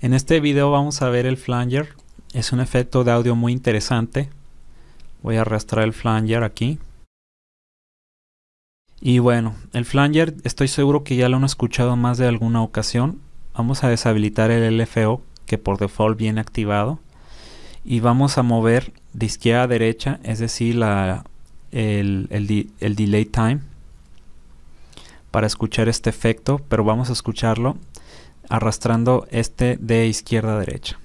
En este video vamos a ver el flanger. Es un efecto de audio muy interesante. Voy a arrastrar el flanger aquí. Y bueno, el flanger estoy seguro que ya lo han escuchado más de alguna ocasión. Vamos a deshabilitar el LFO que por default viene activado. Y vamos a mover de izquierda a derecha, es decir, la, el, el delay time para escuchar este efecto, pero vamos a escucharlo arrastrando este de izquierda a derecha.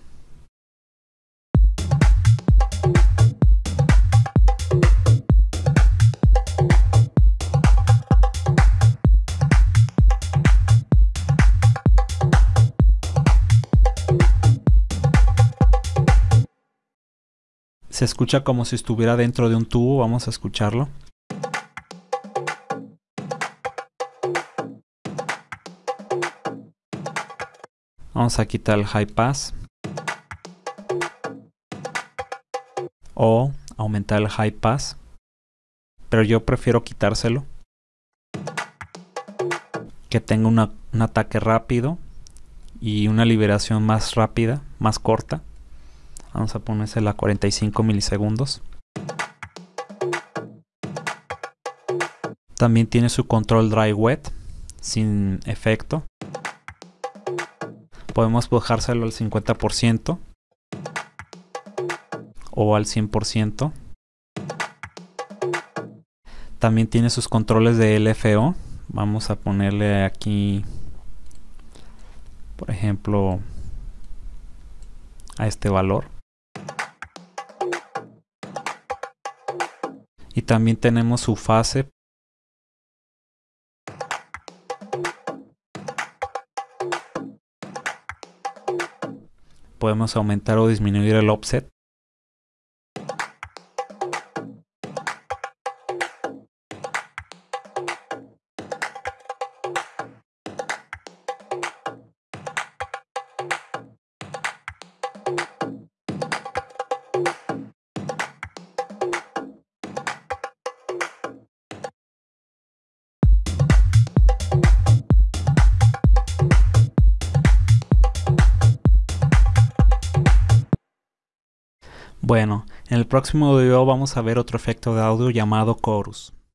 Se escucha como si estuviera dentro de un tubo, vamos a escucharlo. Vamos a quitar el high pass. O aumentar el high pass. Pero yo prefiero quitárselo. Que tenga un ataque rápido. Y una liberación más rápida, más corta. Vamos a ponérsela a 45 milisegundos. También tiene su control dry wet sin efecto podemos bajárselo al 50% o al 100%. También tiene sus controles de LFO. Vamos a ponerle aquí, por ejemplo, a este valor. Y también tenemos su fase podemos aumentar o disminuir el offset. Bueno, en el próximo video vamos a ver otro efecto de audio llamado chorus.